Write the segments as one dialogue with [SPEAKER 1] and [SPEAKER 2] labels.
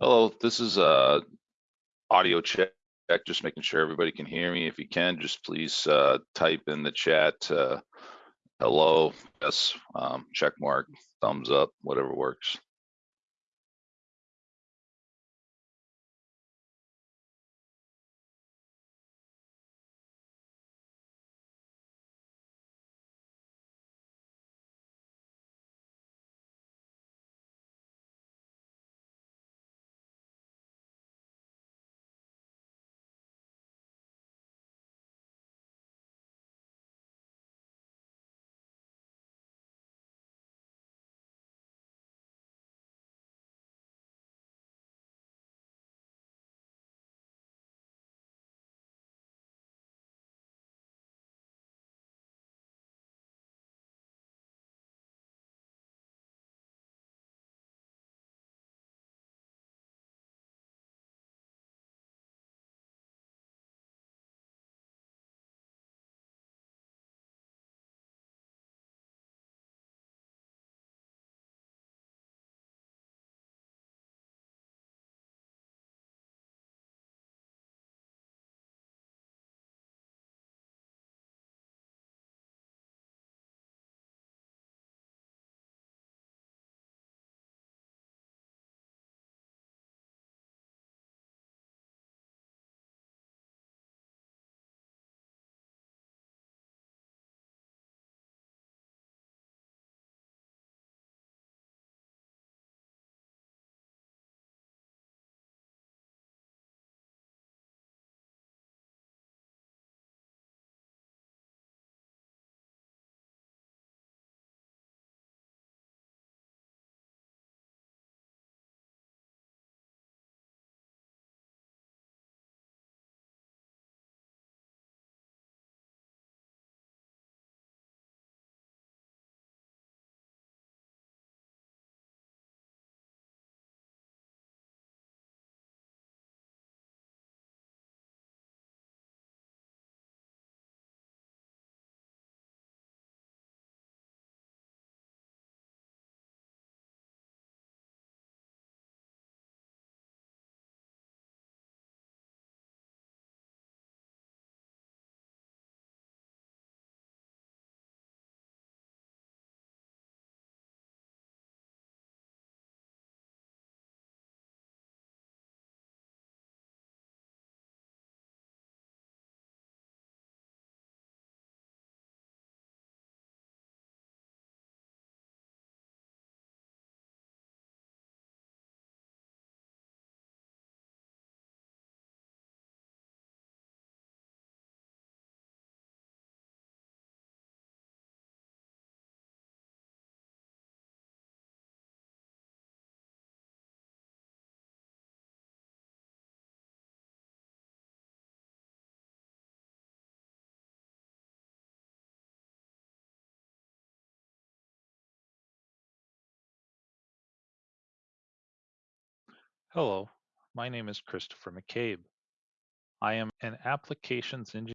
[SPEAKER 1] Hello, this is a audio check, just making sure everybody can hear me. If you can, just please uh type in the chat uh hello, yes, um, check mark, thumbs up, whatever works.
[SPEAKER 2] Hello, my name is Christopher McCabe. I am an applications engineer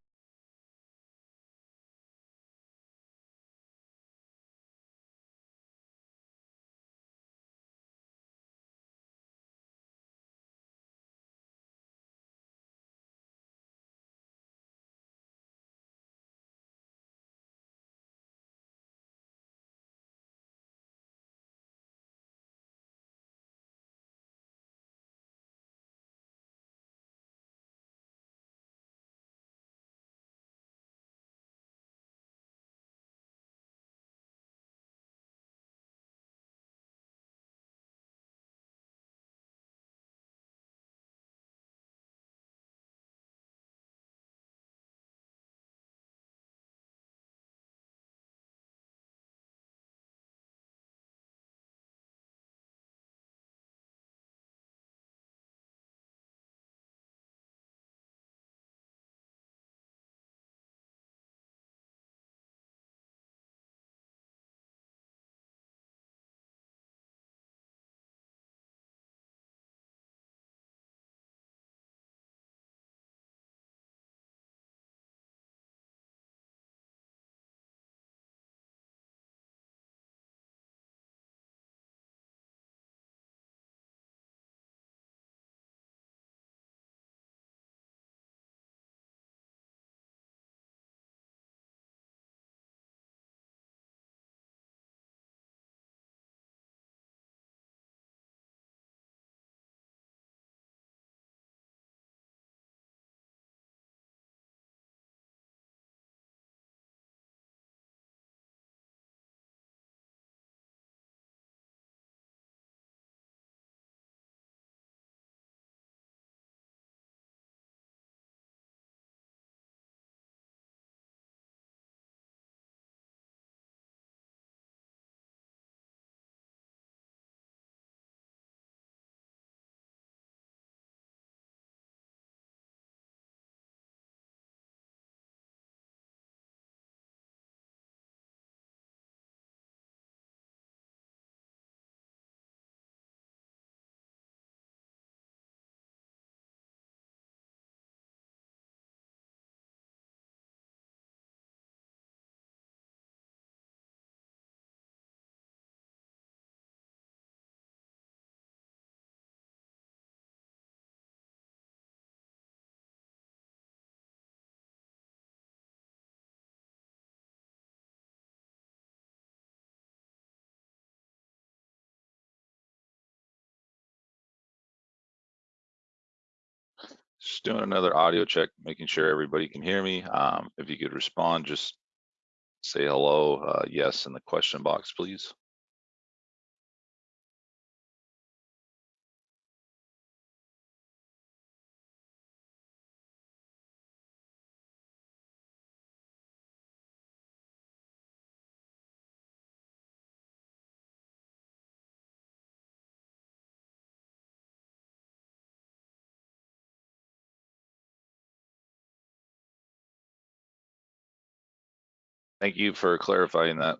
[SPEAKER 1] Just doing another audio check, making sure everybody can hear me. Um, if you could respond, just say hello, uh, yes, in the question box, please. Thank you for clarifying that.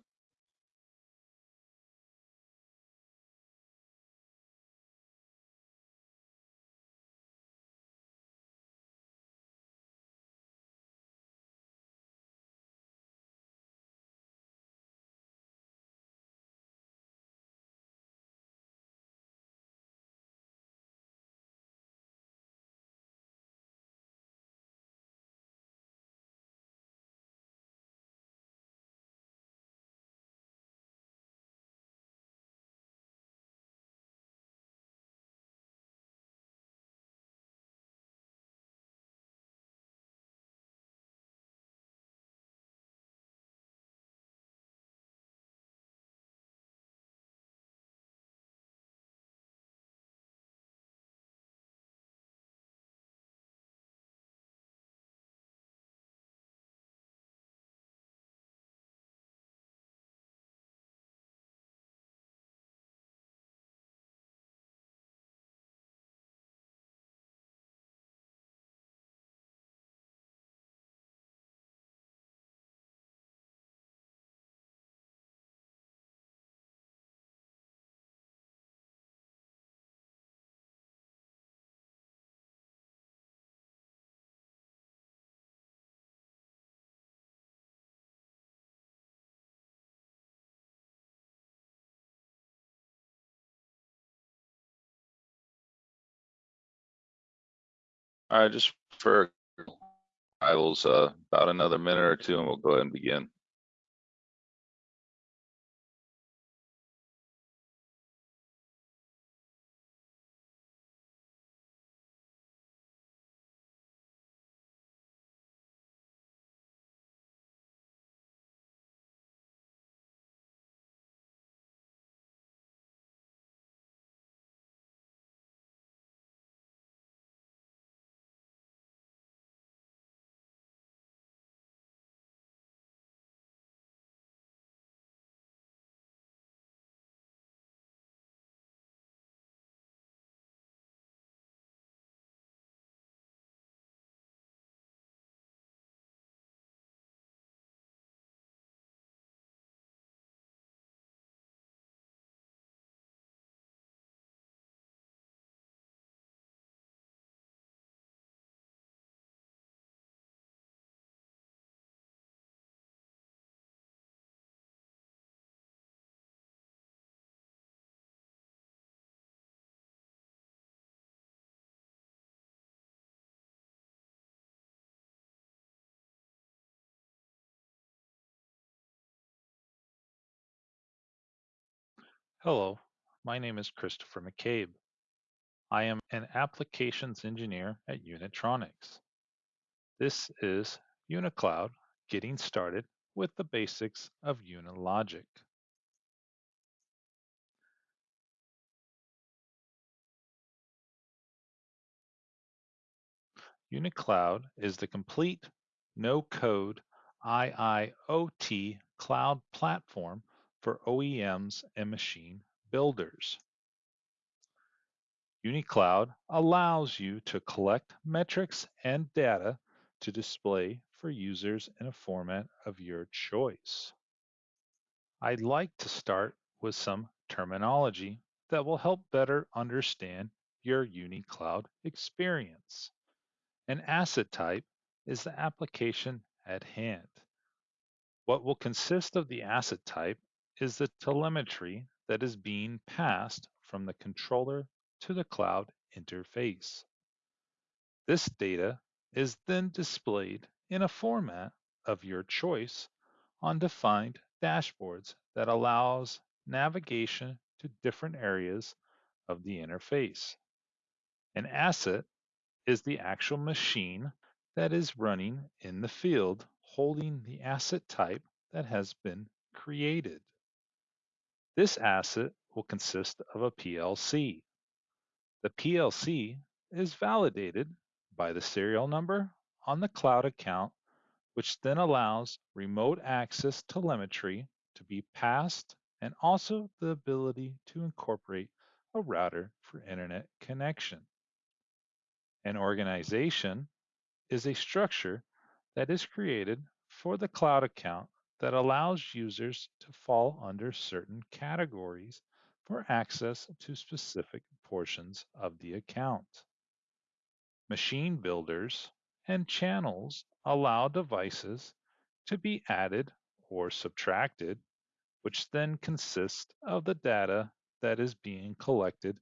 [SPEAKER 1] All right, just for rivals, uh, about another minute or two and we'll go ahead and begin.
[SPEAKER 2] Hello, my name is Christopher McCabe. I am an applications engineer at Unitronics. This is UniCloud getting started with the basics of Unilogic. UniCloud is the complete no-code IIoT cloud platform for OEMs and machine builders. UniCloud allows you to collect metrics and data to display for users in a format of your choice. I'd like to start with some terminology that will help better understand your UniCloud experience. An asset type is the application at hand. What will consist of the asset type is the telemetry that is being passed from the controller to the cloud interface. This data is then displayed in a format of your choice on defined dashboards that allows navigation to different areas of the interface. An asset is the actual machine that is running in the field holding the asset type that has been created. This asset will consist of a PLC. The PLC is validated by the serial number on the cloud account, which then allows remote access telemetry to be passed and also the ability to incorporate a router for internet connection. An organization is a structure that is created for the cloud account that allows users to fall under certain categories for access to specific portions of the account. Machine builders and channels allow devices to be added or subtracted, which then consist of the data that is being collected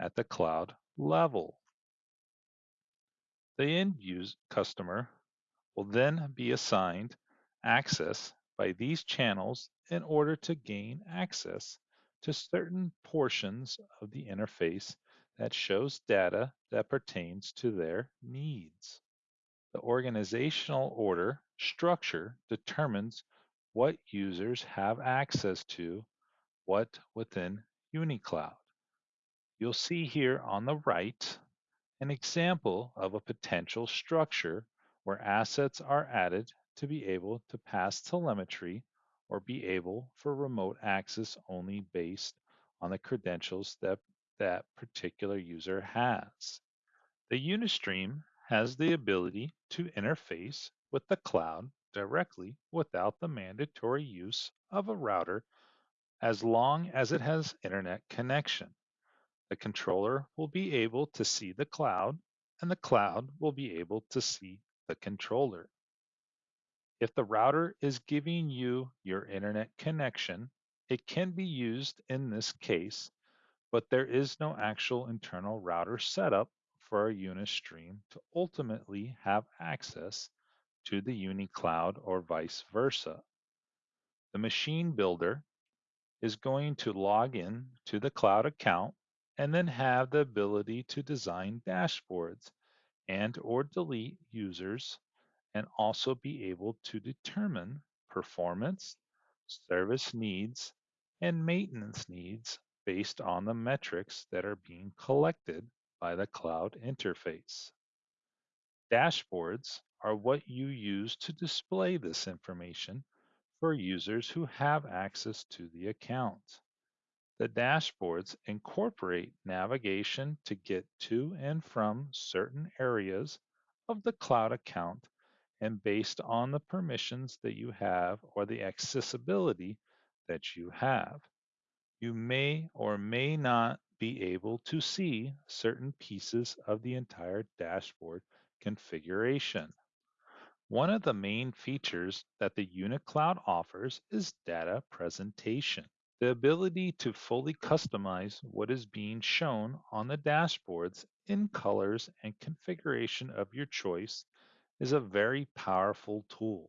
[SPEAKER 2] at the cloud level. The end use customer will then be assigned access by these channels in order to gain access to certain portions of the interface that shows data that pertains to their needs. The organizational order structure determines what users have access to what within UniCloud. You'll see here on the right an example of a potential structure where assets are added to be able to pass telemetry or be able for remote access only based on the credentials that that particular user has. The Unistream has the ability to interface with the cloud directly without the mandatory use of a router as long as it has internet connection. The controller will be able to see the cloud and the cloud will be able to see the controller. If the router is giving you your internet connection, it can be used in this case, but there is no actual internal router setup for a Unistream to ultimately have access to the UniCloud or vice versa. The machine builder is going to log in to the cloud account and then have the ability to design dashboards and or delete users and also be able to determine performance, service needs, and maintenance needs based on the metrics that are being collected by the cloud interface. Dashboards are what you use to display this information for users who have access to the account. The dashboards incorporate navigation to get to and from certain areas of the cloud account and based on the permissions that you have or the accessibility that you have. You may or may not be able to see certain pieces of the entire dashboard configuration. One of the main features that the UniCloud offers is data presentation. The ability to fully customize what is being shown on the dashboards in colors and configuration of your choice is a very powerful tool.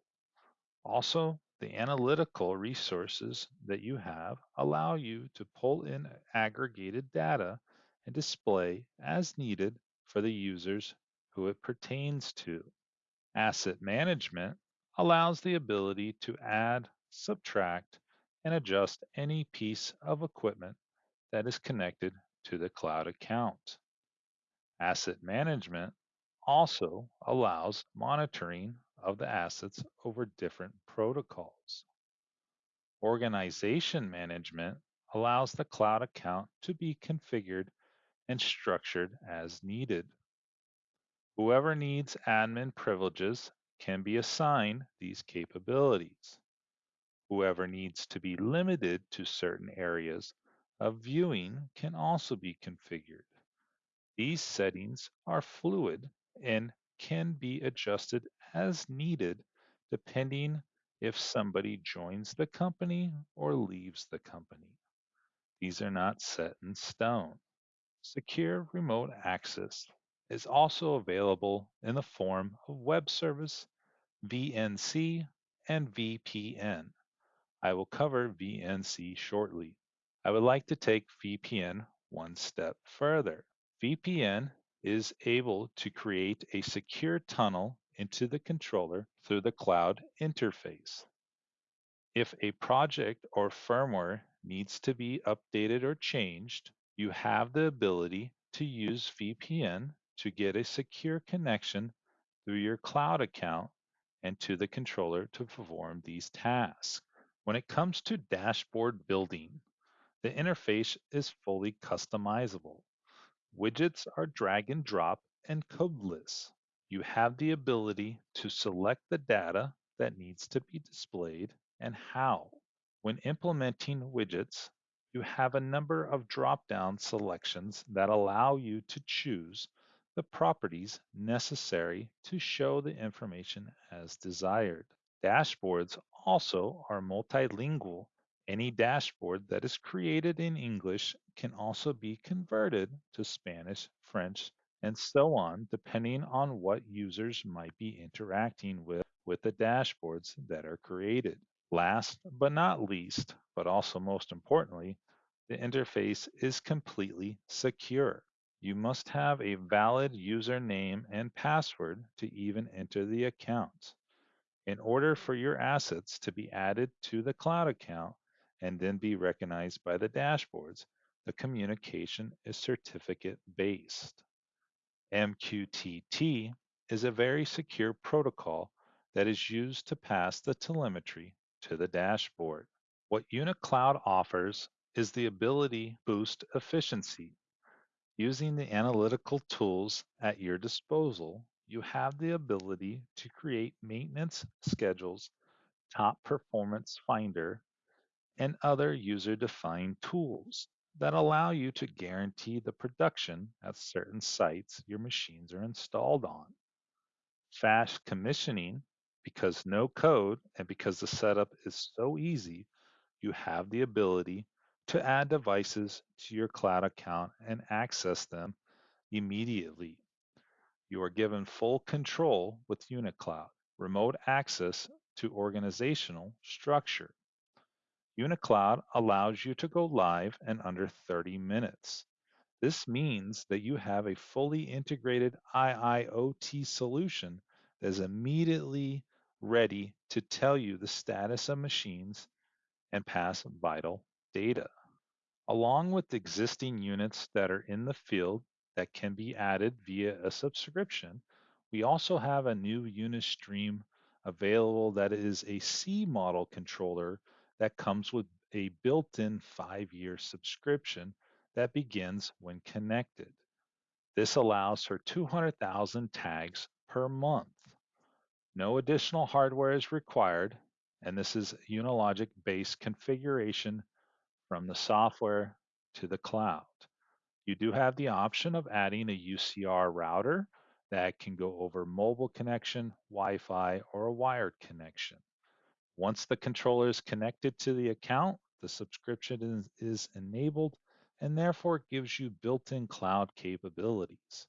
[SPEAKER 2] Also, the analytical resources that you have allow you to pull in aggregated data and display as needed for the users who it pertains to. Asset management allows the ability to add, subtract, and adjust any piece of equipment that is connected to the cloud account. Asset management also allows monitoring of the assets over different protocols. Organization management allows the cloud account to be configured and structured as needed. Whoever needs admin privileges can be assigned these capabilities. Whoever needs to be limited to certain areas of viewing can also be configured. These settings are fluid and can be adjusted as needed depending if somebody joins the company or leaves the company. These are not set in stone. Secure remote access is also available in the form of web service, VNC, and VPN. I will cover VNC shortly. I would like to take VPN one step further. VPN is able to create a secure tunnel into the controller through the cloud interface. If a project or firmware needs to be updated or changed, you have the ability to use VPN to get a secure connection through your cloud account and to the controller to perform these tasks. When it comes to dashboard building, the interface is fully customizable. Widgets are drag and drop and codeless. You have the ability to select the data that needs to be displayed and how. When implementing widgets, you have a number of drop-down selections that allow you to choose the properties necessary to show the information as desired. Dashboards also are multilingual. Any dashboard that is created in English can also be converted to Spanish, French, and so on, depending on what users might be interacting with with the dashboards that are created. Last but not least, but also most importantly, the interface is completely secure. You must have a valid username and password to even enter the account. In order for your assets to be added to the cloud account and then be recognized by the dashboards, the communication is certificate based. MQTT is a very secure protocol that is used to pass the telemetry to the dashboard. What UniCloud offers is the ability to boost efficiency. Using the analytical tools at your disposal, you have the ability to create maintenance schedules, top performance finder, and other user-defined tools that allow you to guarantee the production at certain sites your machines are installed on. Fast commissioning because no code and because the setup is so easy, you have the ability to add devices to your cloud account and access them immediately. You are given full control with UniCloud, remote access to organizational structure. UniCloud allows you to go live in under 30 minutes. This means that you have a fully integrated IIoT solution that is immediately ready to tell you the status of machines and pass vital data. Along with existing units that are in the field that can be added via a subscription, we also have a new Unistream available that is a C model controller that comes with a built-in five-year subscription that begins when connected. This allows for 200,000 tags per month. No additional hardware is required, and this is Unilogic-based configuration from the software to the cloud. You do have the option of adding a UCR router that can go over mobile connection, Wi-Fi, or a wired connection. Once the controller is connected to the account, the subscription is, is enabled and therefore gives you built-in cloud capabilities.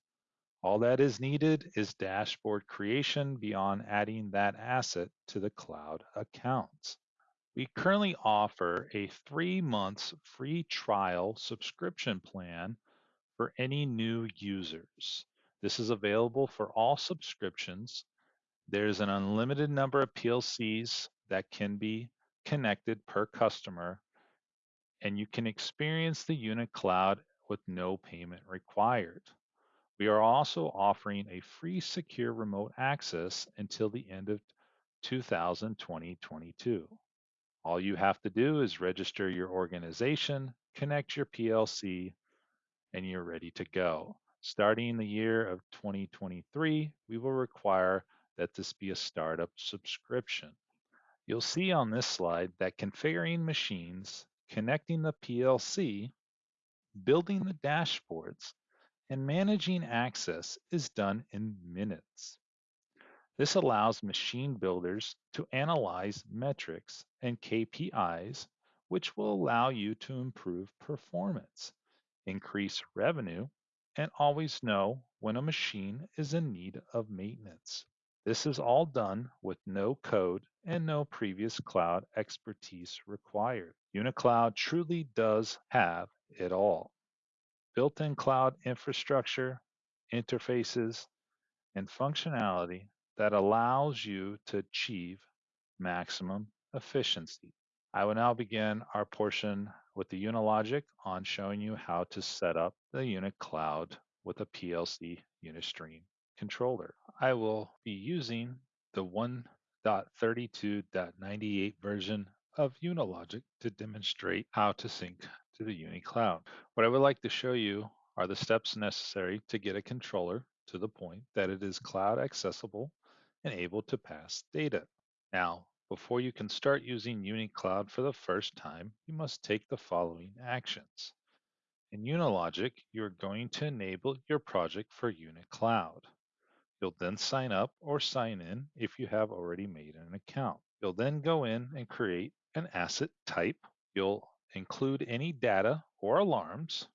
[SPEAKER 2] All that is needed is dashboard creation beyond adding that asset to the cloud accounts. We currently offer a three months free trial subscription plan for any new users. This is available for all subscriptions. There's an unlimited number of PLCs that can be connected per customer, and you can experience the UniCloud with no payment required. We are also offering a free secure remote access until the end of 2020-22. All you have to do is register your organization, connect your PLC, and you're ready to go. Starting the year of 2023, we will require that this be a startup subscription. You'll see on this slide that configuring machines, connecting the PLC, building the dashboards, and managing access is done in minutes. This allows machine builders to analyze metrics and KPIs, which will allow you to improve performance, increase revenue, and always know when a machine is in need of maintenance. This is all done with no code and no previous cloud expertise required. UniCloud truly does have it all built-in cloud infrastructure, interfaces, and functionality that allows you to achieve maximum efficiency. I will now begin our portion with the Unilogic on showing you how to set up the UniCloud with a PLC Unistream controller. I will be using the 1.32.98 version of Unilogic to demonstrate how to sync to the UniCloud. What I would like to show you are the steps necessary to get a controller to the point that it is cloud accessible and able to pass data. Now, before you can start using UniCloud for the first time, you must take the following actions. In Unilogic, you're going to enable your project for UniCloud. You'll then sign up or sign in if you have already made an account. You'll then go in and create an asset type. You'll include any data or alarms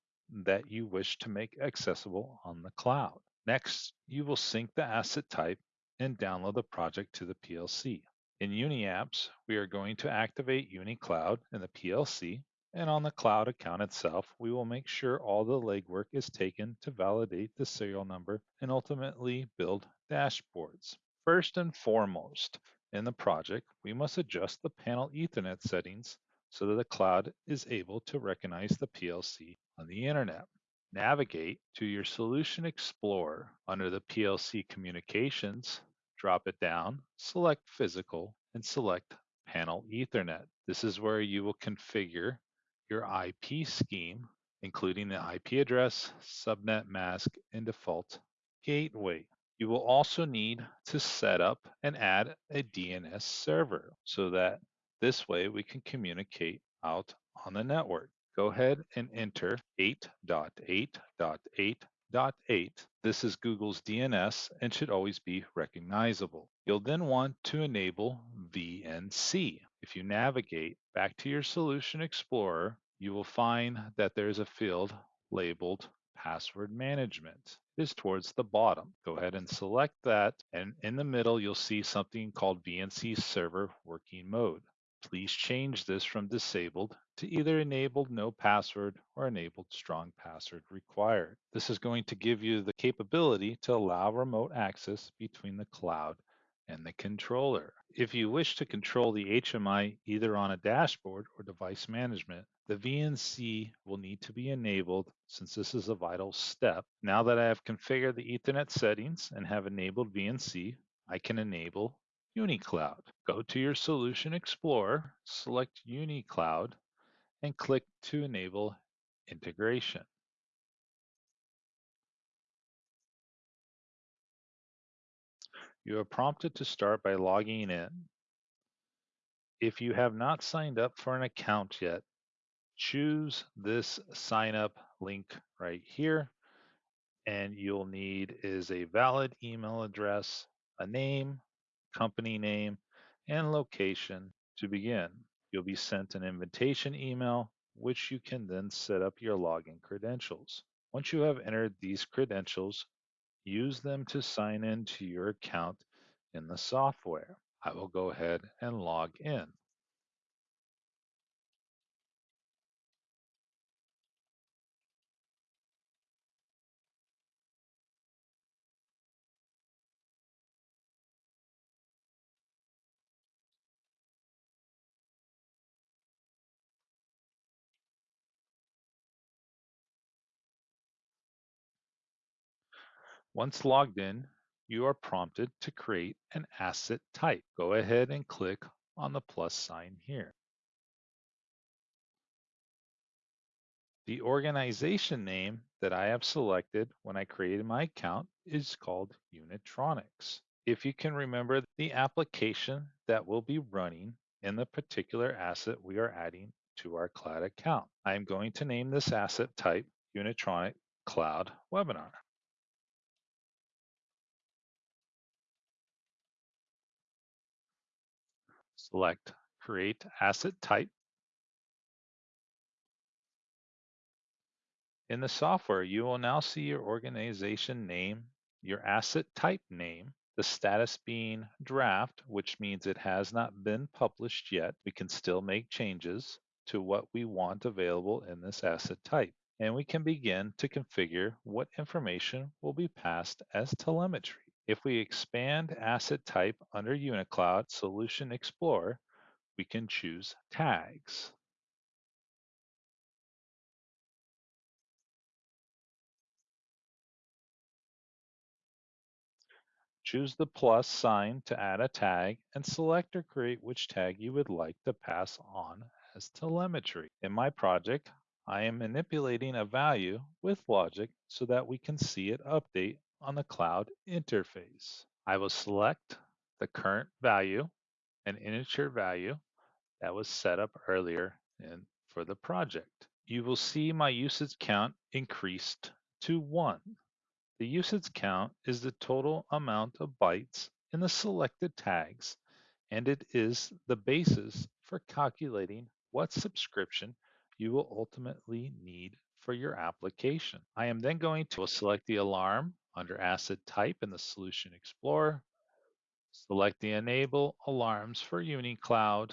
[SPEAKER 2] that you wish to make accessible on the cloud. Next, you will sync the asset type and download the project to the PLC. In UniApps, we are going to activate UniCloud in the PLC, and on the cloud account itself, we will make sure all the legwork is taken to validate the serial number and ultimately build dashboards. First and foremost, in the project, we must adjust the panel Ethernet settings so that the cloud is able to recognize the PLC on the internet. Navigate to your Solution Explorer under the PLC Communications drop it down, select Physical, and select Panel Ethernet. This is where you will configure your IP scheme, including the IP address, subnet mask, and default gateway. You will also need to set up and add a DNS server so that this way we can communicate out on the network. Go ahead and enter 8.8.8.8. This is Google's DNS and should always be recognizable. You'll then want to enable VNC. If you navigate back to your Solution Explorer, you will find that there's a field labeled Password Management. It is towards the bottom. Go ahead and select that, and in the middle, you'll see something called VNC Server Working Mode. Please change this from disabled to either enabled no password or enabled strong password required. This is going to give you the capability to allow remote access between the cloud and the controller. If you wish to control the HMI either on a dashboard or device management, the VNC will need to be enabled since this is a vital step. Now that I have configured the Ethernet settings and have enabled VNC, I can enable UniCloud. Go to your Solution Explorer, select UniCloud, and click to enable integration. You are prompted to start by logging in. If you have not signed up for an account yet, choose this sign up link right here and you'll need is a valid email address, a name, company name, and location to begin. You'll be sent an invitation email, which you can then set up your login credentials. Once you have entered these credentials, use them to sign in to your account in the software. I will go ahead and log in. Once logged in, you are prompted to create an asset type. Go ahead and click on the plus sign here. The organization name that I have selected when I created my account is called Unitronics. If you can remember the application that will be running in the particular asset we are adding to our cloud account. I am going to name this asset type Unitronic Cloud Webinar. Select Create Asset Type. In the software, you will now see your organization name, your asset type name, the status being draft, which means it has not been published yet. We can still make changes to what we want available in this asset type. and we can begin to configure what information will be passed as telemetry. If we expand asset type under UniCloud Solution Explorer, we can choose tags. Choose the plus sign to add a tag and select or create which tag you would like to pass on as telemetry. In my project, I am manipulating a value with logic so that we can see it update on the cloud interface. I will select the current value, an integer value that was set up earlier in, for the project. You will see my usage count increased to one. The usage count is the total amount of bytes in the selected tags, and it is the basis for calculating what subscription you will ultimately need for your application. I am then going to select the alarm under Asset Type in the Solution Explorer, select the Enable Alarms for UniCloud,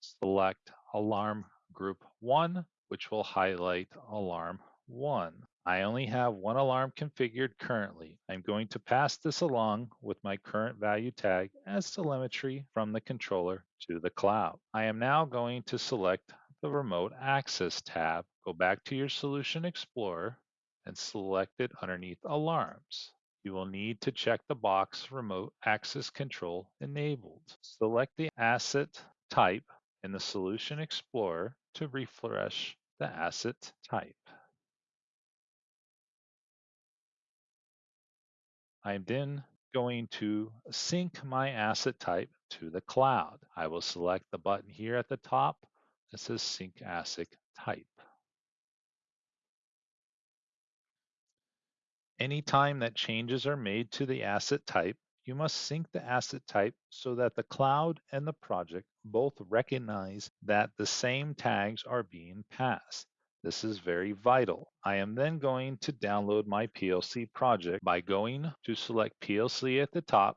[SPEAKER 2] select Alarm Group 1, which will highlight Alarm 1. I only have one alarm configured currently. I'm going to pass this along with my current value tag as telemetry from the controller to the cloud. I am now going to select the Remote Access tab. Go back to your Solution Explorer and select it underneath Alarms. You will need to check the box Remote Access Control Enabled. Select the asset type in the Solution Explorer to refresh the asset type. I'm then going to sync my asset type to the cloud. I will select the button here at the top that says Sync Asset Type. Anytime that changes are made to the asset type, you must sync the asset type so that the cloud and the project both recognize that the same tags are being passed. This is very vital. I am then going to download my PLC project by going to select PLC at the top,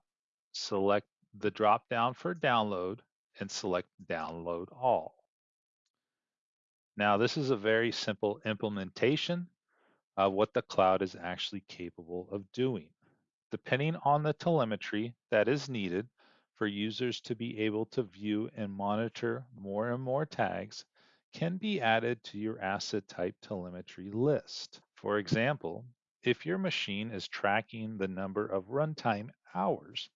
[SPEAKER 2] select the drop down for download, and select download all. Now this is a very simple implementation of what the cloud is actually capable of doing. Depending on the telemetry that is needed for users to be able to view and monitor more and more tags, can be added to your asset type telemetry list. For example, if your machine is tracking the number of runtime hours,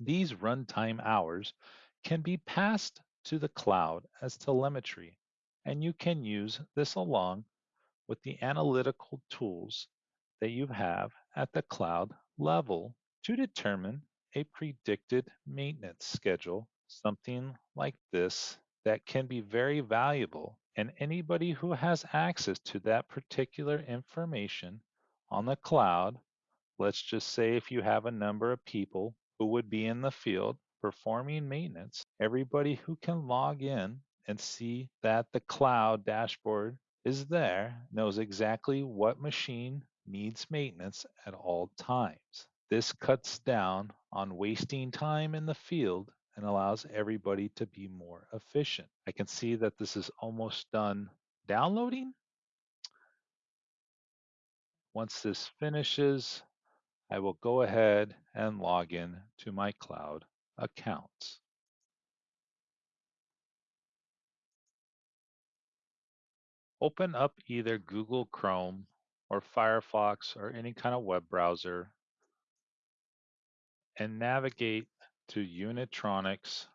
[SPEAKER 2] these runtime hours can be passed to the cloud as telemetry, and you can use this along with the analytical tools that you have at the cloud level to determine a predicted maintenance schedule, something like this that can be very valuable. And anybody who has access to that particular information on the cloud, let's just say if you have a number of people who would be in the field performing maintenance, everybody who can log in and see that the cloud dashboard is there knows exactly what machine needs maintenance at all times. This cuts down on wasting time in the field and allows everybody to be more efficient. I can see that this is almost done downloading. Once this finishes, I will go ahead and log in to my cloud accounts. Open up either Google Chrome or Firefox or any kind of web browser and navigate to Unitronics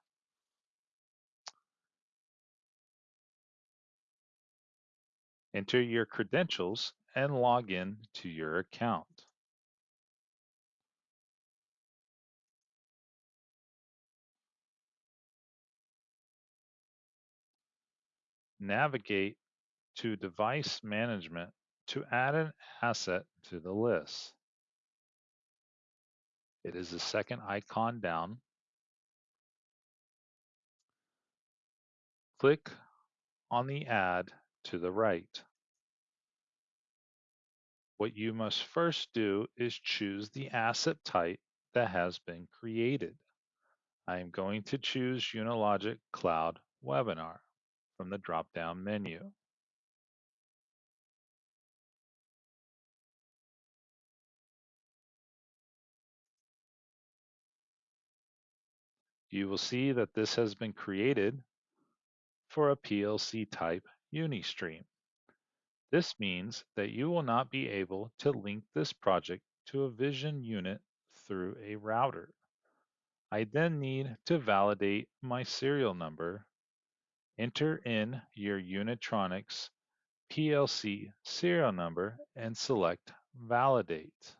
[SPEAKER 2] enter your credentials and log in to your account. Navigate to device management to add an asset to the list. It is the second icon down. Click on the add to the right. What you must first do is choose the asset type that has been created. I am going to choose Unilogic Cloud Webinar from the drop-down menu. You will see that this has been created for a PLC type Unistream. This means that you will not be able to link this project to a Vision unit through a router. I then need to validate my serial number, enter in your Unitronics PLC serial number and select Validate.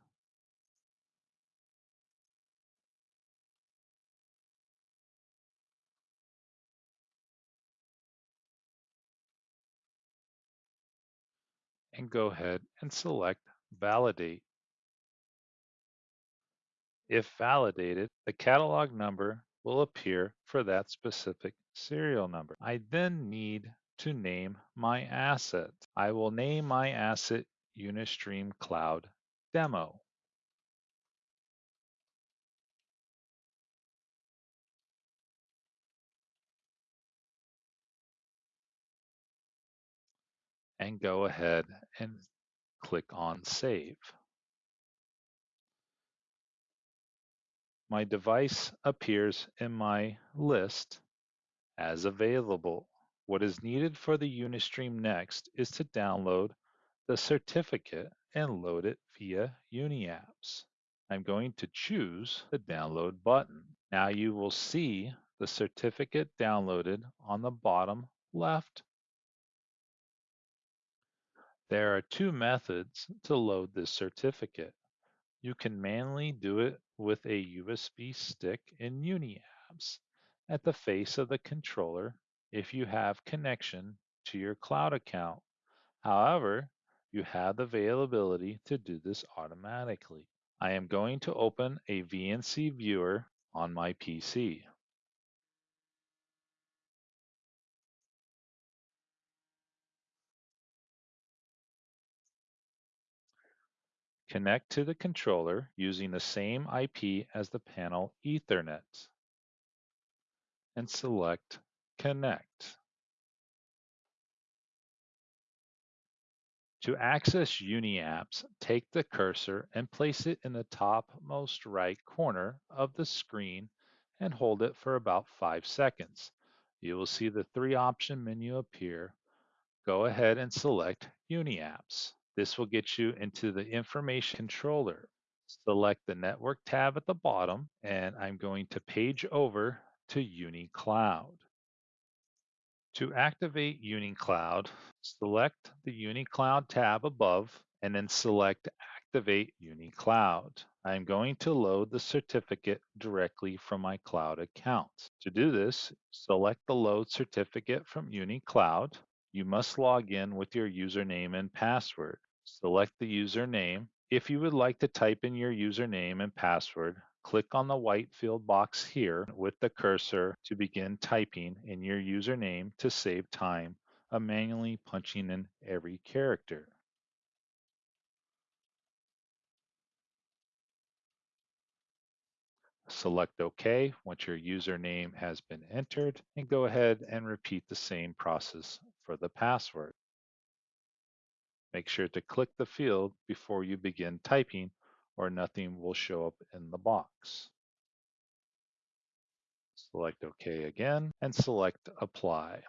[SPEAKER 2] And go ahead and select Validate. If validated, the catalog number will appear for that specific serial number. I then need to name my asset. I will name my asset Unistream Cloud Demo. And go ahead and click on Save. My device appears in my list as available. What is needed for the Unistream next is to download the certificate and load it via UniApps. I'm going to choose the download button. Now you will see the certificate downloaded on the bottom left. There are two methods to load this certificate. You can manually do it with a USB stick in UniApps at the face of the controller if you have connection to your cloud account. However, you have the availability to do this automatically. I am going to open a VNC viewer on my PC. Connect to the controller using the same IP as the panel Ethernet and select Connect. To access UniApps, take the cursor and place it in the topmost right corner of the screen and hold it for about five seconds. You will see the three option menu appear. Go ahead and select UniApps. This will get you into the information controller. Select the network tab at the bottom and I'm going to page over to UniCloud. To activate UniCloud, select the UniCloud tab above and then select Activate UniCloud. I'm going to load the certificate directly from my cloud account. To do this, select the load certificate from UniCloud. You must log in with your username and password. Select the username. If you would like to type in your username and password, click on the white field box here with the cursor to begin typing in your username to save time of manually punching in every character. Select OK once your username has been entered and go ahead and repeat the same process for the password. Make sure to click the field before you begin typing or nothing will show up in the box. Select OK again and select Apply.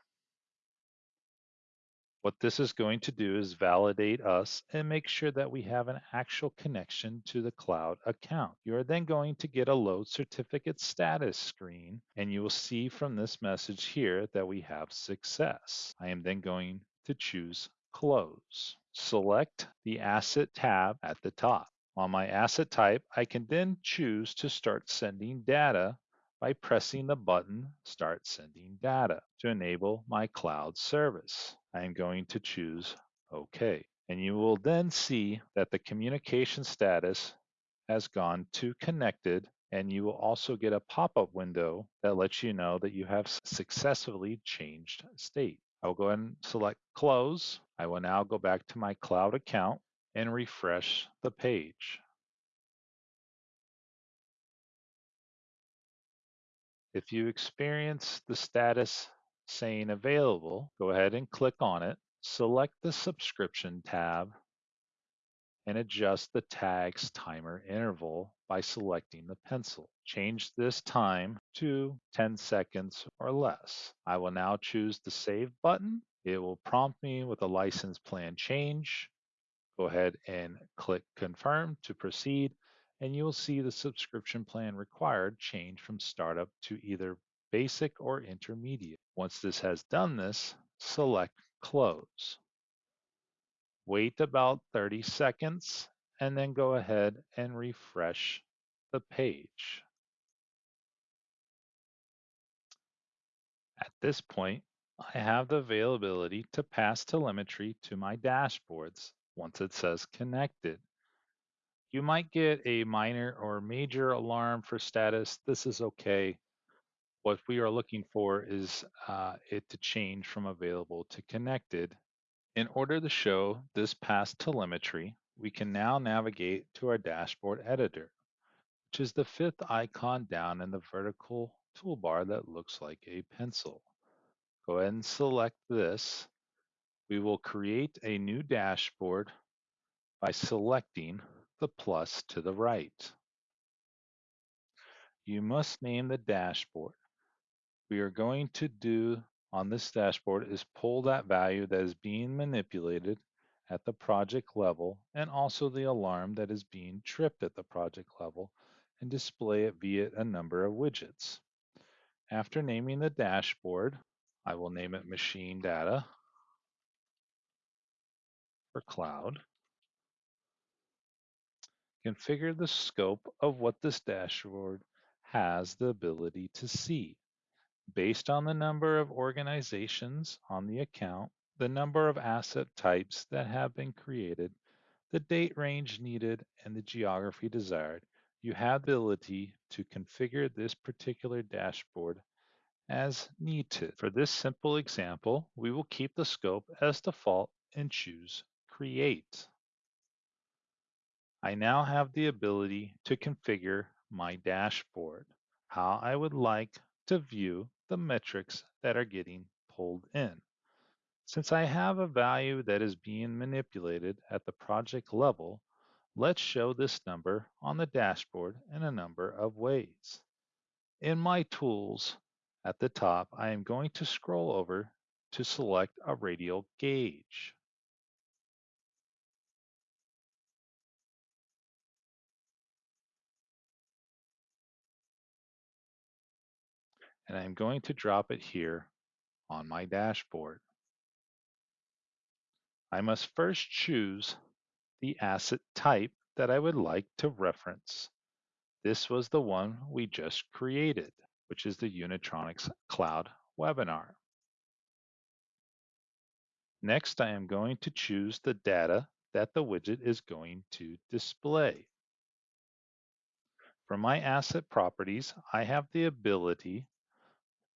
[SPEAKER 2] What this is going to do is validate us and make sure that we have an actual connection to the cloud account. You are then going to get a load certificate status screen and you will see from this message here that we have success. I am then going to choose close. Select the asset tab at the top. On my asset type, I can then choose to start sending data by pressing the button Start Sending Data to enable my cloud service. I am going to choose OK. And you will then see that the communication status has gone to connected and you will also get a pop-up window that lets you know that you have successfully changed state. I will go ahead and select close. I will now go back to my cloud account and refresh the page. If you experience the status saying available, go ahead and click on it, select the subscription tab, and adjust the tag's timer interval by selecting the pencil. Change this time to 10 seconds or less. I will now choose the Save button. It will prompt me with a license plan change. Go ahead and click Confirm to proceed, and you'll see the subscription plan required change from startup to either basic or intermediate. Once this has done this, select Close. Wait about 30 seconds and then go ahead and refresh the page. At this point, I have the availability to pass telemetry to my dashboards once it says connected. You might get a minor or major alarm for status. This is okay. What we are looking for is uh, it to change from available to connected. In order to show this past telemetry, we can now navigate to our dashboard editor, which is the fifth icon down in the vertical toolbar that looks like a pencil. Go ahead and select this. We will create a new dashboard by selecting the plus to the right. You must name the dashboard. We are going to do on this dashboard is pull that value that is being manipulated at the project level and also the alarm that is being tripped at the project level and display it via a number of widgets. After naming the dashboard, I will name it machine data for cloud. Configure the scope of what this dashboard has the ability to see. Based on the number of organizations on the account, the number of asset types that have been created, the date range needed, and the geography desired, you have the ability to configure this particular dashboard as needed. For this simple example, we will keep the scope as default and choose Create. I now have the ability to configure my dashboard, how I would like to view the metrics that are getting pulled in. Since I have a value that is being manipulated at the project level, let's show this number on the dashboard in a number of ways. In my tools at the top, I am going to scroll over to select a radial gauge. And I'm going to drop it here on my dashboard. I must first choose the asset type that I would like to reference. This was the one we just created, which is the Unitronics Cloud webinar. Next, I am going to choose the data that the widget is going to display. For my asset properties, I have the ability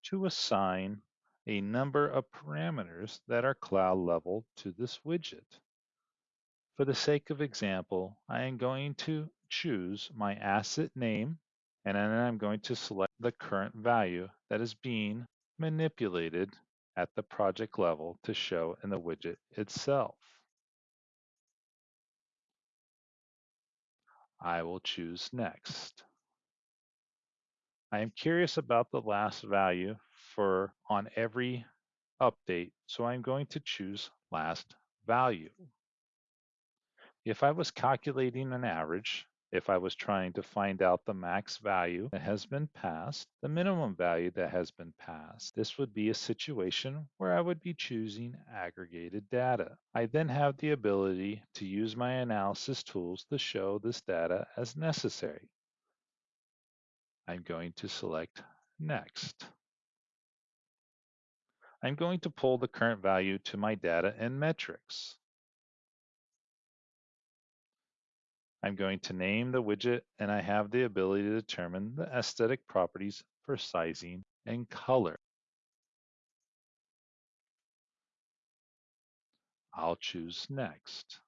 [SPEAKER 2] to assign a number of parameters that are cloud level to this widget. For the sake of example, I am going to choose my asset name and then I'm going to select the current value that is being manipulated at the project level to show in the widget itself. I will choose next. I am curious about the last value for on every update, so I'm going to choose last value. If I was calculating an average, if I was trying to find out the max value that has been passed, the minimum value that has been passed, this would be a situation where I would be choosing aggregated data. I then have the ability to use my analysis tools to show this data as necessary. I'm going to select Next. I'm going to pull the current value to my data and metrics. I'm going to name the widget and I have the ability to determine the aesthetic properties for sizing and color. I'll choose next.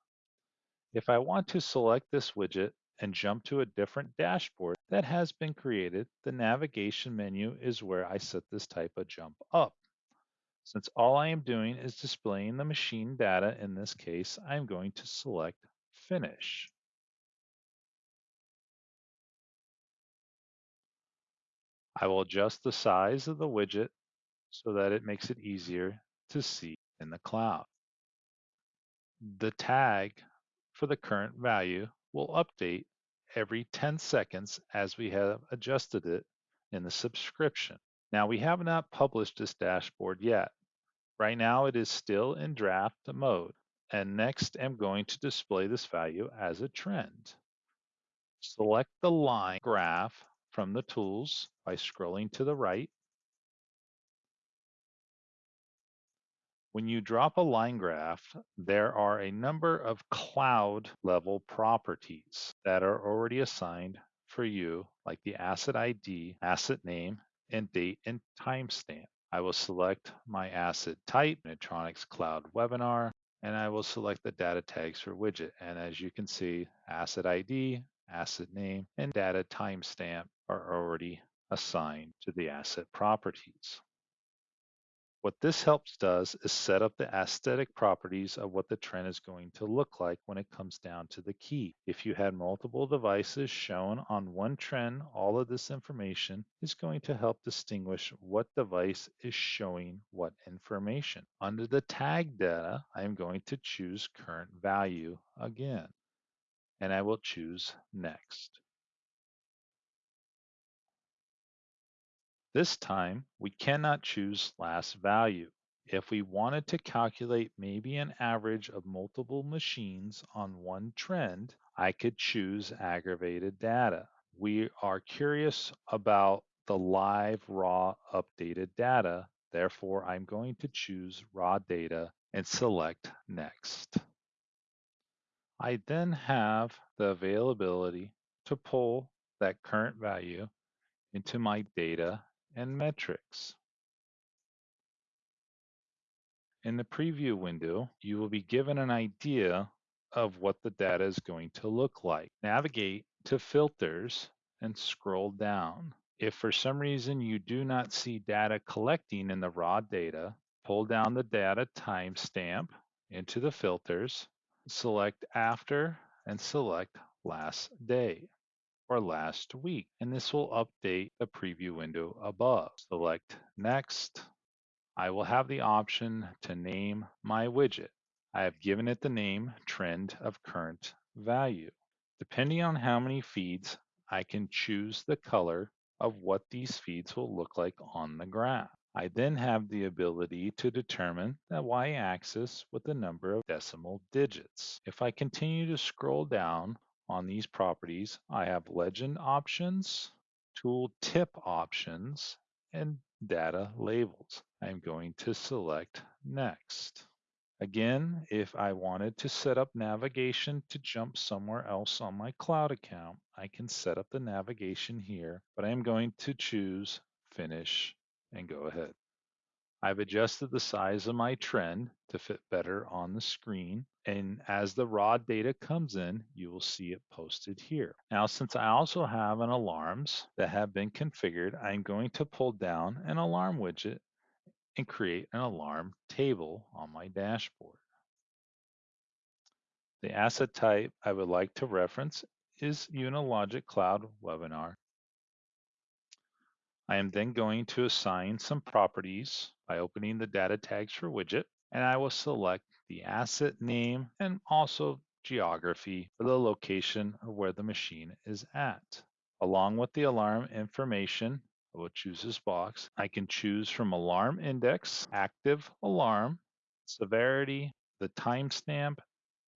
[SPEAKER 2] If I want to select this widget and jump to a different dashboard that has been created, the navigation menu is where I set this type of jump up. Since all I am doing is displaying the machine data in this case, I'm going to select Finish. I will adjust the size of the widget so that it makes it easier to see in the cloud. The tag for the current value will update every 10 seconds as we have adjusted it in the subscription. Now we have not published this dashboard yet. Right now it is still in draft mode and next I'm going to display this value as a trend. Select the line graph from the tools by scrolling to the right. When you drop a line graph, there are a number of cloud level properties that are already assigned for you, like the asset ID, asset name, and date and timestamp. I will select my asset type, Unitronics Cloud Webinar, and I will select the data tags for widget. And as you can see, asset ID, asset name, and data timestamp are already assigned to the asset properties. What this helps does is set up the aesthetic properties of what the trend is going to look like when it comes down to the key. If you had multiple devices shown on one trend, all of this information is going to help distinguish what device is showing what information. Under the tag data, I am going to choose current value again, and I will choose next. This time, we cannot choose last value. If we wanted to calculate maybe an average of multiple machines on one trend, I could choose aggregated data. We are curious about the live raw updated data. Therefore, I'm going to choose raw data and select next. I then have the availability to pull that current value into my data and metrics. In the preview window, you will be given an idea of what the data is going to look like. Navigate to filters and scroll down. If for some reason you do not see data collecting in the raw data, pull down the data timestamp into the filters, select after and select last day or last week, and this will update the preview window above. Select Next. I will have the option to name my widget. I have given it the name Trend of Current Value. Depending on how many feeds, I can choose the color of what these feeds will look like on the graph. I then have the ability to determine the y-axis with the number of decimal digits. If I continue to scroll down, on these properties, I have legend options, tool tip options, and data labels. I'm going to select next. Again, if I wanted to set up navigation to jump somewhere else on my cloud account, I can set up the navigation here, but I'm going to choose finish and go ahead. I've adjusted the size of my trend to fit better on the screen. And as the raw data comes in, you will see it posted here. Now, since I also have an alarms that have been configured, I'm going to pull down an alarm widget and create an alarm table on my dashboard. The asset type I would like to reference is Unilogic Cloud Webinar I am then going to assign some properties by opening the data tags for widget, and I will select the asset name and also geography for the location of where the machine is at. Along with the alarm information, I will choose this box. I can choose from alarm index, active alarm, severity, the timestamp,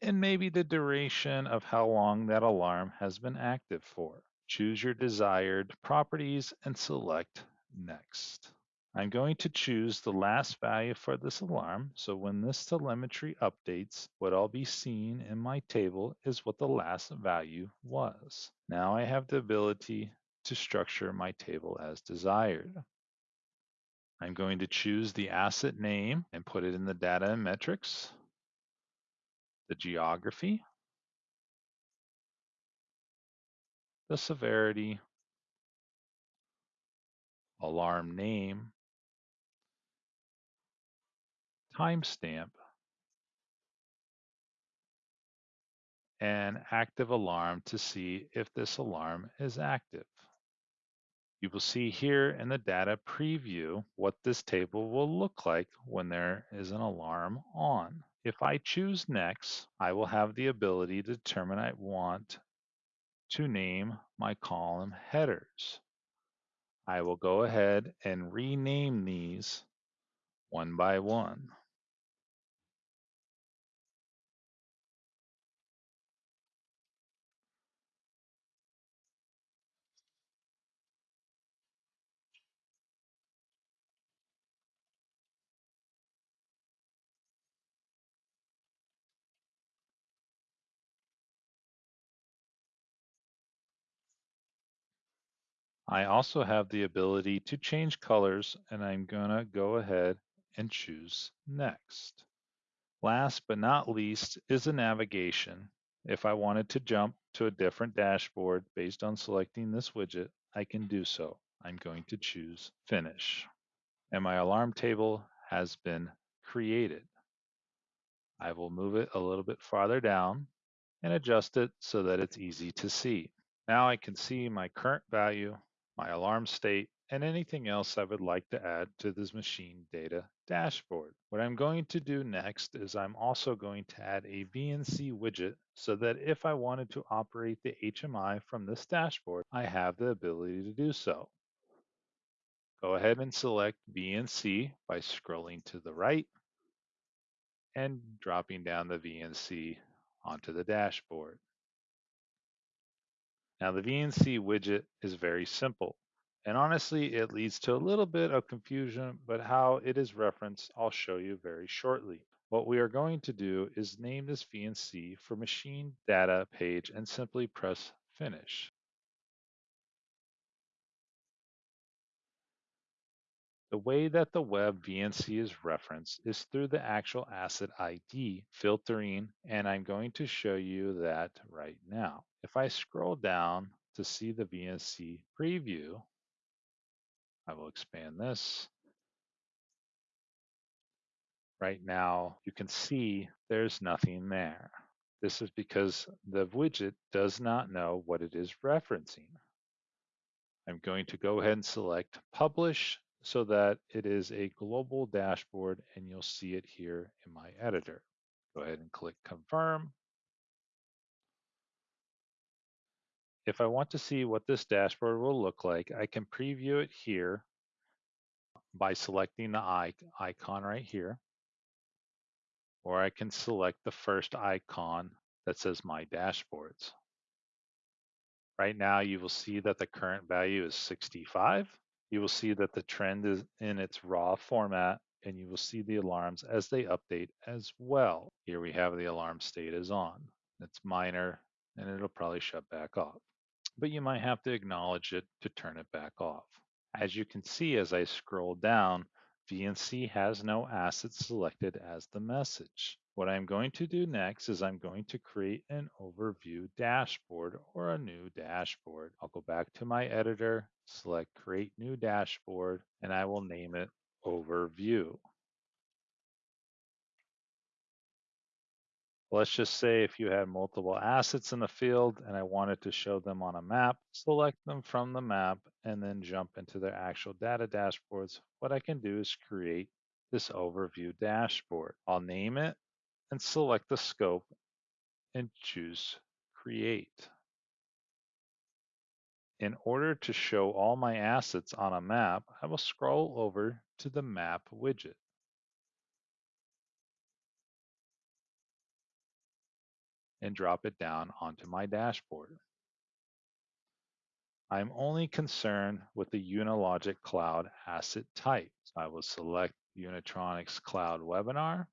[SPEAKER 2] and maybe the duration of how long that alarm has been active for. Choose your desired properties and select Next. I'm going to choose the last value for this alarm, so when this telemetry updates, what I'll be seeing in my table is what the last value was. Now I have the ability to structure my table as desired. I'm going to choose the asset name and put it in the data and metrics, the geography, the severity, alarm name, timestamp, and active alarm to see if this alarm is active. You will see here in the data preview what this table will look like when there is an alarm on. If I choose next, I will have the ability to determine I want to name my column headers. I will go ahead and rename these one by one. I also have the ability to change colors and I'm gonna go ahead and choose next. Last but not least is the navigation. If I wanted to jump to a different dashboard based on selecting this widget, I can do so. I'm going to choose finish. And my alarm table has been created. I will move it a little bit farther down and adjust it so that it's easy to see. Now I can see my current value, my alarm state, and anything else I would like to add to this machine data dashboard. What I'm going to do next is I'm also going to add a VNC widget so that if I wanted to operate the HMI from this dashboard, I have the ability to do so. Go ahead and select VNC by scrolling to the right and dropping down the VNC onto the dashboard. Now the VNC widget is very simple. And honestly, it leads to a little bit of confusion, but how it is referenced, I'll show you very shortly. What we are going to do is name this VNC for machine data page and simply press finish. The way that the web VNC is referenced is through the actual asset ID filtering, and I'm going to show you that right now. If I scroll down to see the VNC preview, I will expand this. Right now, you can see there's nothing there. This is because the widget does not know what it is referencing. I'm going to go ahead and select Publish so that it is a global dashboard and you'll see it here in my editor. Go ahead and click Confirm. If I want to see what this dashboard will look like, I can preview it here by selecting the icon right here, or I can select the first icon that says My Dashboards. Right now, you will see that the current value is 65 you will see that the trend is in its raw format and you will see the alarms as they update as well. Here we have the alarm state is on. It's minor and it'll probably shut back off. But you might have to acknowledge it to turn it back off. As you can see as I scroll down, VNC has no assets selected as the message. What I'm going to do next is I'm going to create an overview dashboard or a new dashboard. I'll go back to my editor, select create new dashboard, and I will name it overview. Let's just say if you had multiple assets in the field and I wanted to show them on a map, select them from the map and then jump into their actual data dashboards. What I can do is create this overview dashboard. I'll name it and select the scope and choose Create. In order to show all my assets on a map, I will scroll over to the Map widget. and drop it down onto my dashboard. I'm only concerned with the Unilogic Cloud asset type. So I will select Unitronics Cloud Webinar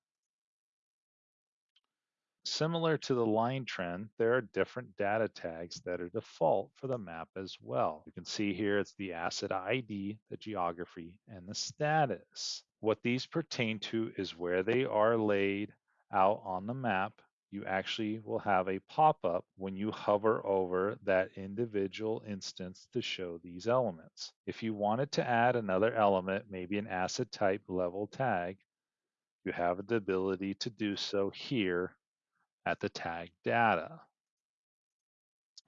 [SPEAKER 2] Similar to the line trend, there are different data tags that are default for the map as well. You can see here it's the asset ID, the geography, and the status. What these pertain to is where they are laid out on the map. You actually will have a pop-up when you hover over that individual instance to show these elements. If you wanted to add another element, maybe an asset type level tag, you have the ability to do so here at the tag data.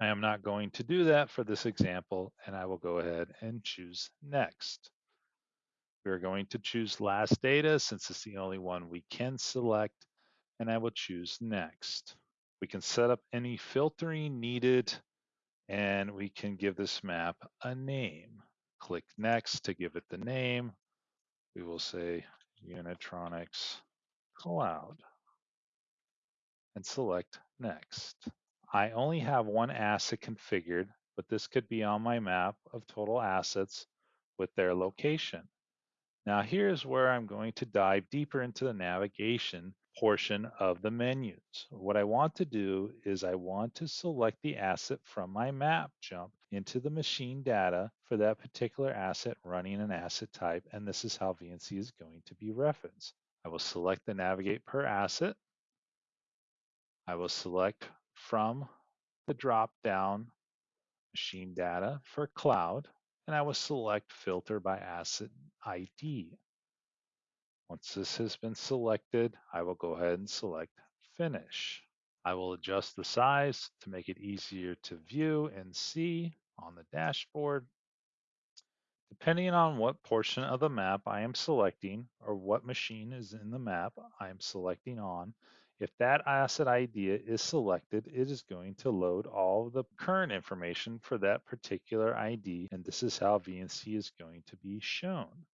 [SPEAKER 2] I am not going to do that for this example, and I will go ahead and choose next. We're going to choose last data since it's the only one we can select, and I will choose next. We can set up any filtering needed, and we can give this map a name. Click next to give it the name. We will say Unitronics Cloud and select next. I only have one asset configured, but this could be on my map of total assets with their location. Now here's where I'm going to dive deeper into the navigation portion of the menus. What I want to do is I want to select the asset from my map jump into the machine data for that particular asset running an asset type, and this is how VNC is going to be referenced. I will select the navigate per asset. I will select from the drop down machine data for cloud, and I will select filter by asset ID. Once this has been selected, I will go ahead and select finish. I will adjust the size to make it easier to view and see on the dashboard. Depending on what portion of the map I am selecting or what machine is in the map I am selecting on, if that asset ID is selected, it is going to load all the current information for that particular ID, and this is how VNC is going to be shown.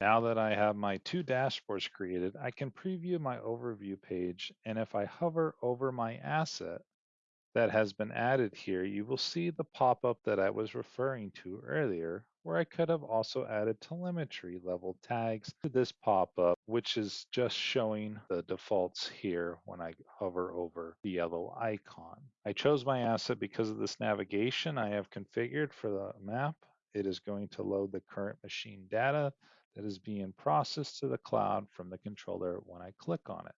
[SPEAKER 2] Now that I have my two dashboards created, I can preview my overview page, and if I hover over my asset, that has been added here, you will see the pop-up that I was referring to earlier, where I could have also added telemetry level tags to this pop-up, which is just showing the defaults here when I hover over the yellow icon. I chose my asset because of this navigation I have configured for the map. It is going to load the current machine data that is being processed to the cloud from the controller when I click on it.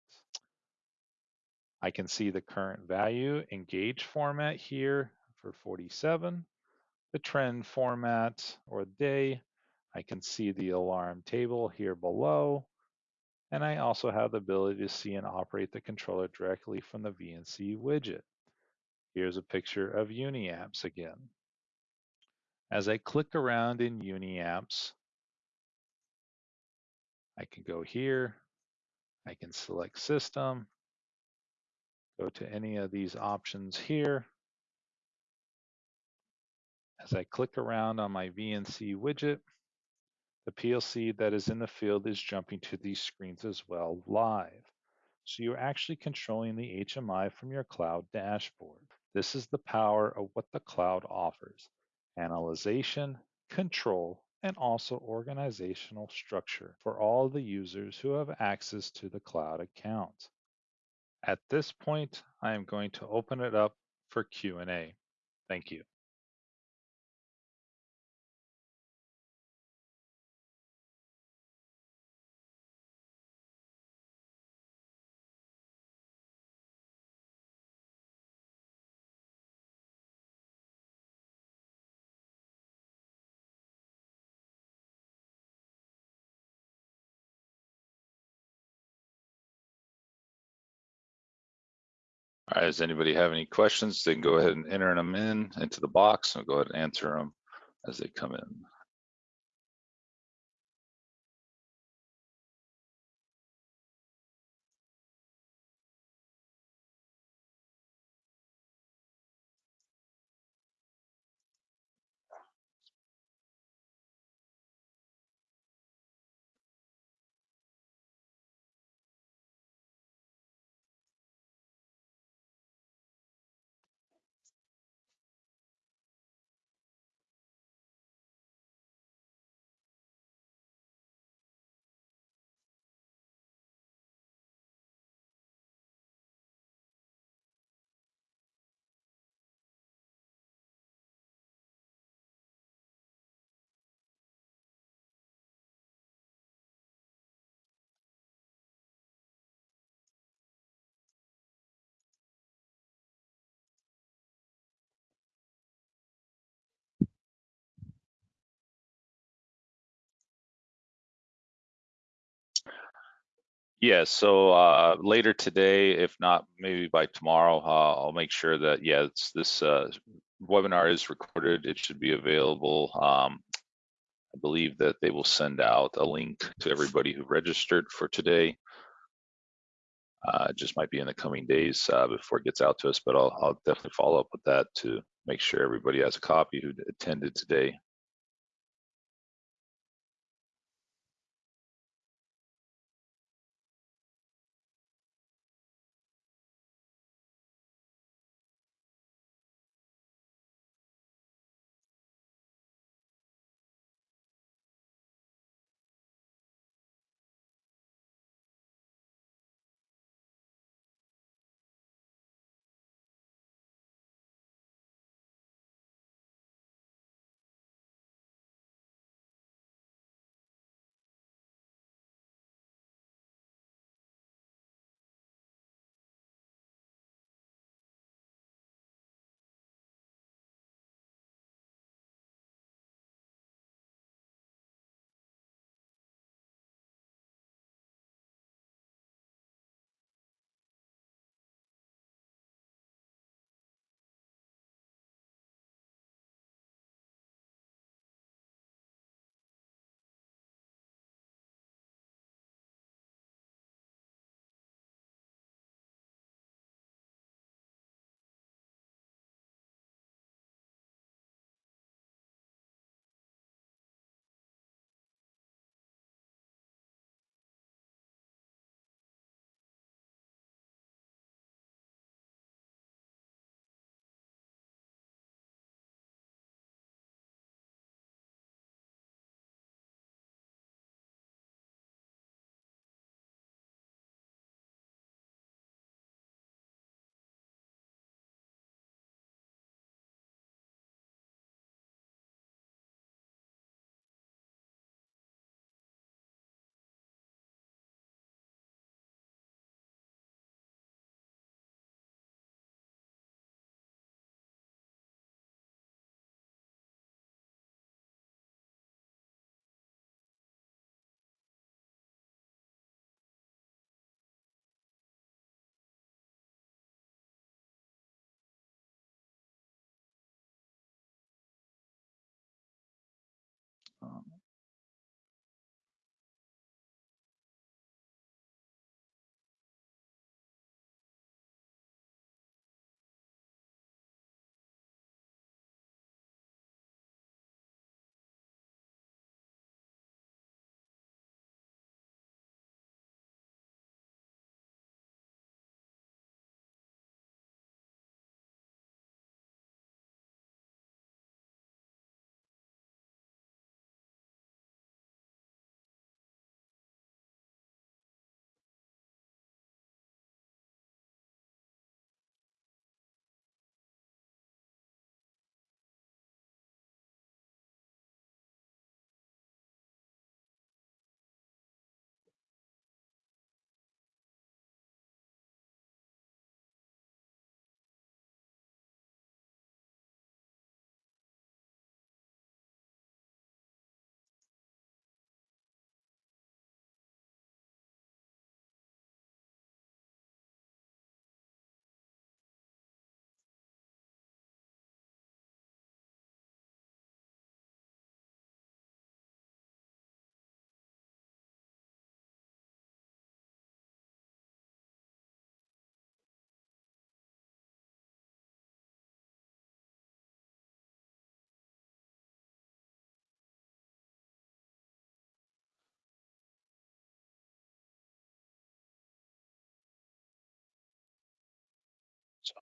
[SPEAKER 2] I can see the current value engage format here for 47, the trend format or day. I can see the alarm table here below. And I also have the ability to see and operate the controller directly from the VNC widget. Here's a picture of UniApps again. As I click around in UniApps, I can go here, I can select system, Go to any of these options here. As I click around on my VNC widget, the PLC that is in the field is jumping to these screens as well live. So you're actually controlling the HMI from your cloud dashboard. This is the power of what the cloud offers. Analyzation, control, and also organizational structure for all the users who have access to the cloud account. At this point, I am going to open it up for Q&A. Thank you.
[SPEAKER 1] All right, does anybody have any questions? They can go ahead and enter them in into the box and go ahead and answer them as they come in. Yeah, so uh, later today, if not maybe by tomorrow, uh, I'll make sure that yeah, this uh, webinar is recorded. It should be available. Um, I believe that they will send out a link to everybody who registered for today. Uh, it just might be in the coming days uh, before it gets out to us, but I'll, I'll definitely follow up with that to make sure everybody has a copy who attended today. Um,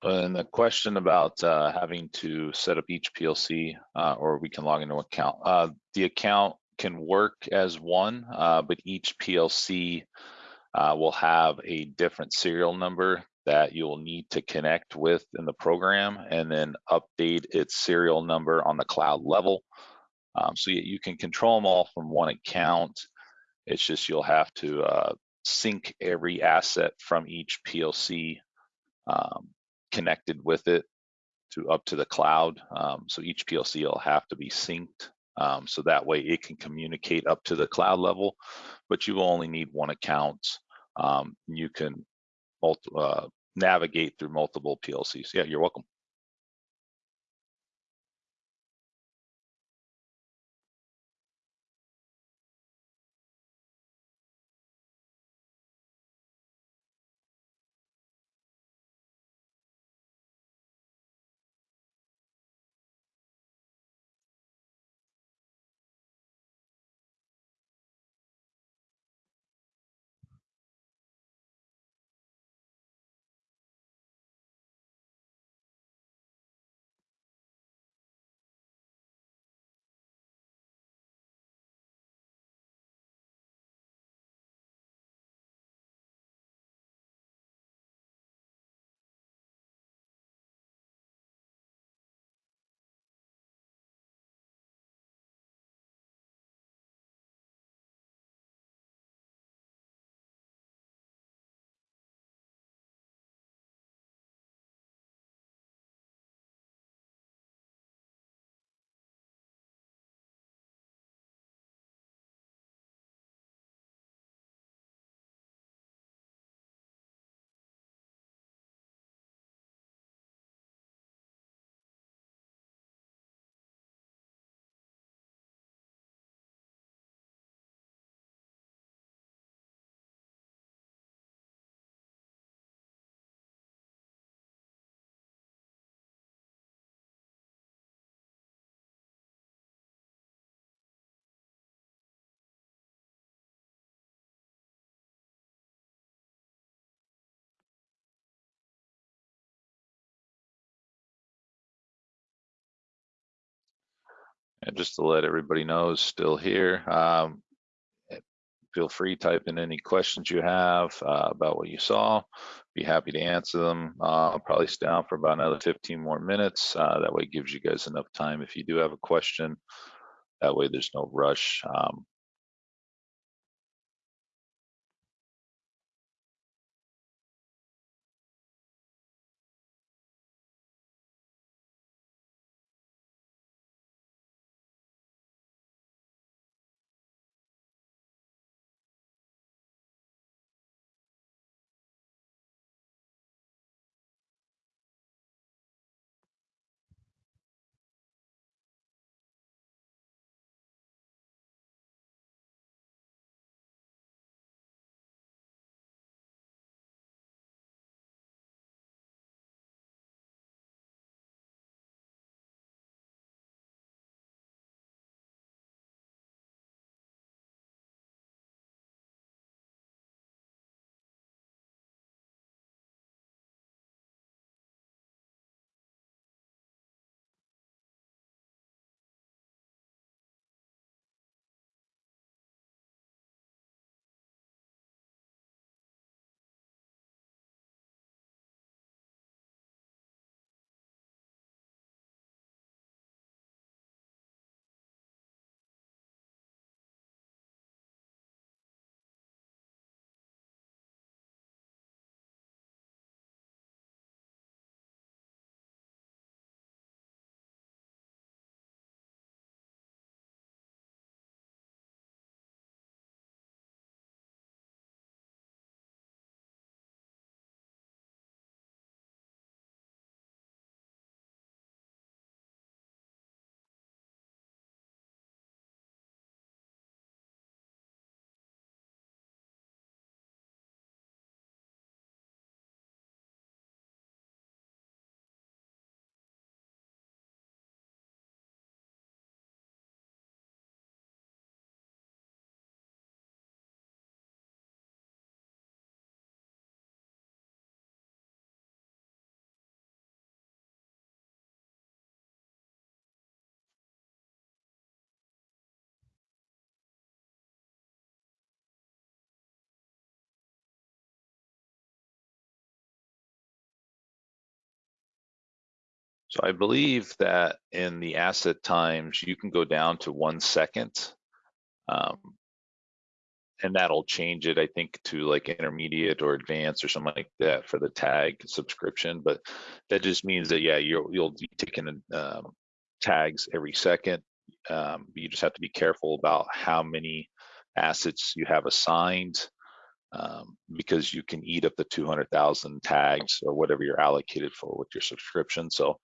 [SPEAKER 1] And the question about uh, having to set up each PLC uh, or we can log into account. Uh, the account can work as one, uh, but each PLC uh, will have a different serial number that you'll need to connect with in the program and then update its serial number on the cloud level. Um, so you, you, can control them all from one account. It's just you'll have to uh, sync every asset from each PLC um, connected with it to up to the cloud. Um, so each PLC will have to be synced. Um, so that way it can communicate up to the cloud level, but you only need one account um, you can uh, navigate through multiple PLCs. Yeah, you're welcome. And just to let everybody know, still here. Um, feel free type in any questions you have uh, about what you saw. Be happy to answer them. Uh, I'll probably stay on for about another 15 more minutes. Uh, that way, gives you guys enough time if you do have a question. That way, there's no rush. Um, So I believe that in the asset times, you can go down to one second. Um, and that'll change it, I think, to like intermediate or advanced or something like that for the tag subscription. But that just means that yeah, you'll you'll be taking um, tags every second. Um, you just have to be careful about how many assets you have assigned um, because you can eat up the 200,000 tags or whatever you're allocated for with your subscription. So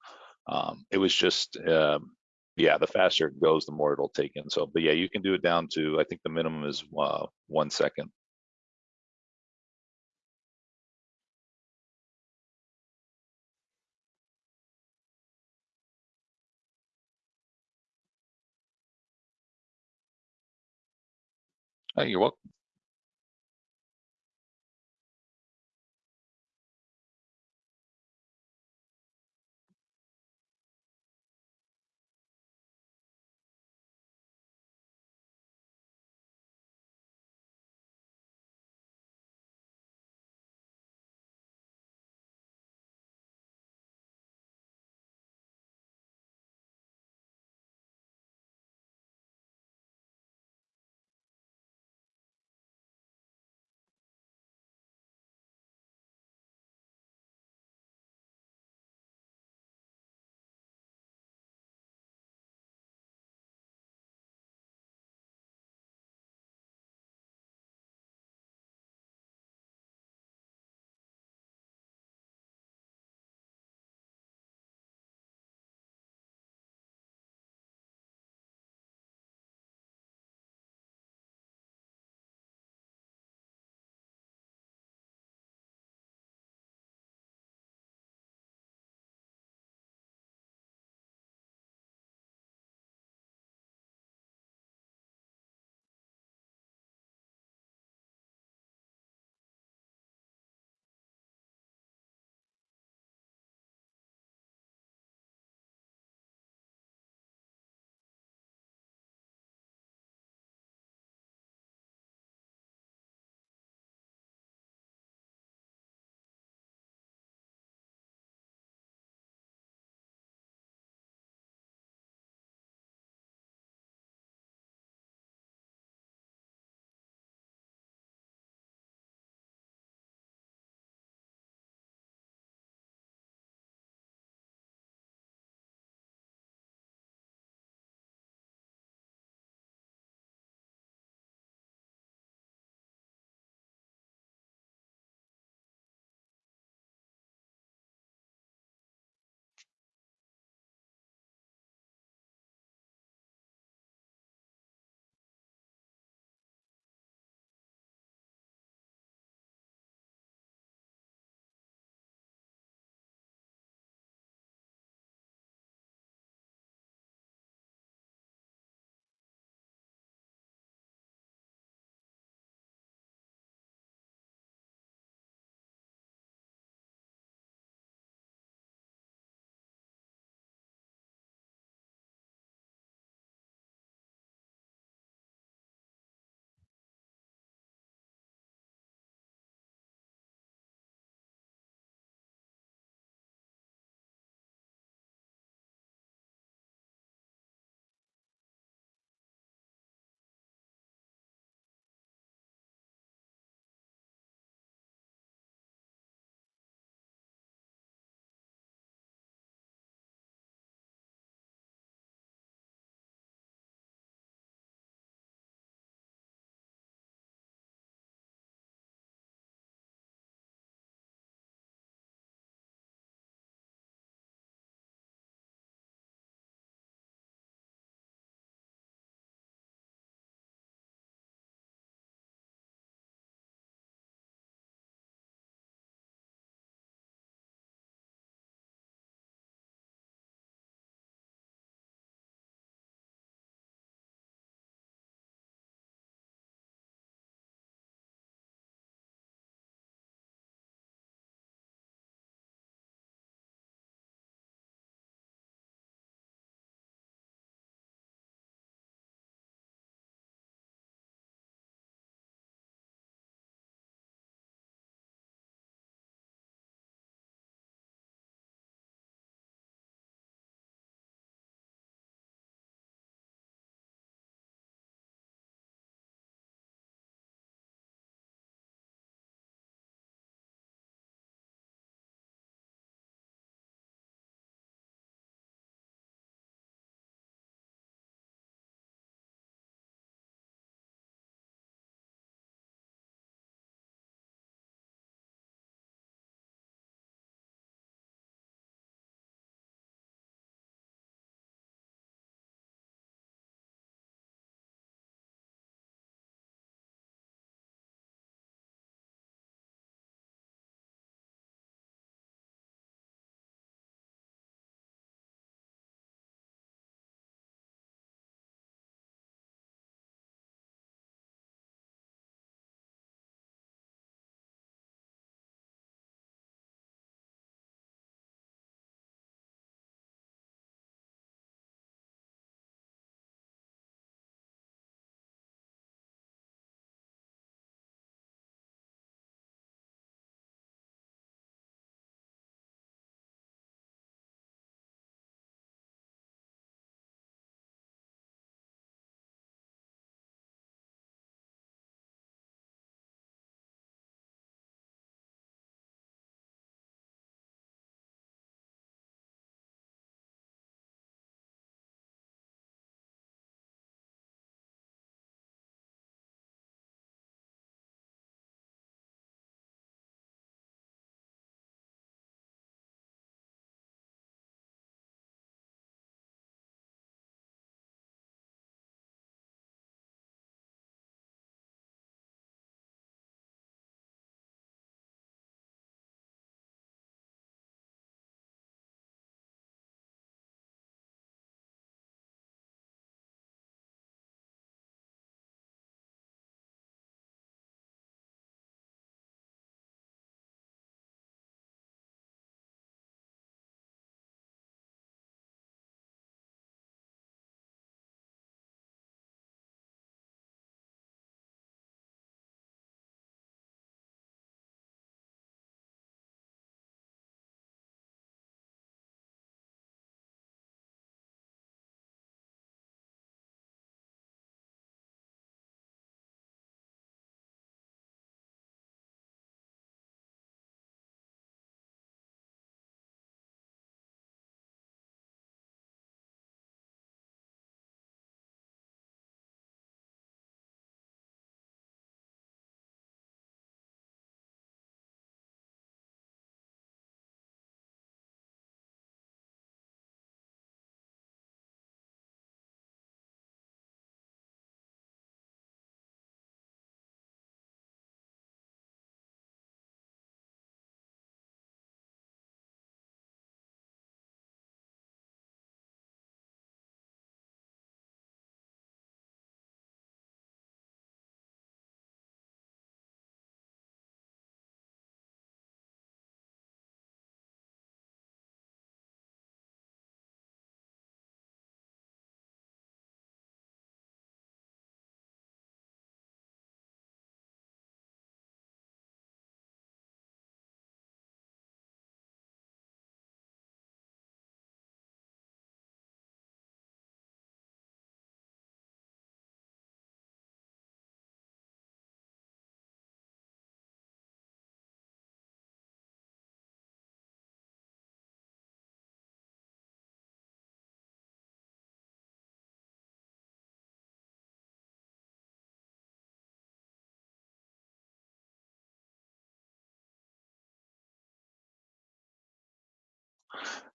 [SPEAKER 1] um, it was just, um, yeah, the faster it goes, the more it'll take in. So, but yeah, you can do it down to, I think the minimum is uh, one second. Oh, you're welcome.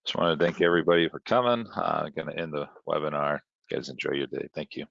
[SPEAKER 1] Just want to thank everybody for coming. Uh, going to end the webinar. You guys enjoy your day. Thank you.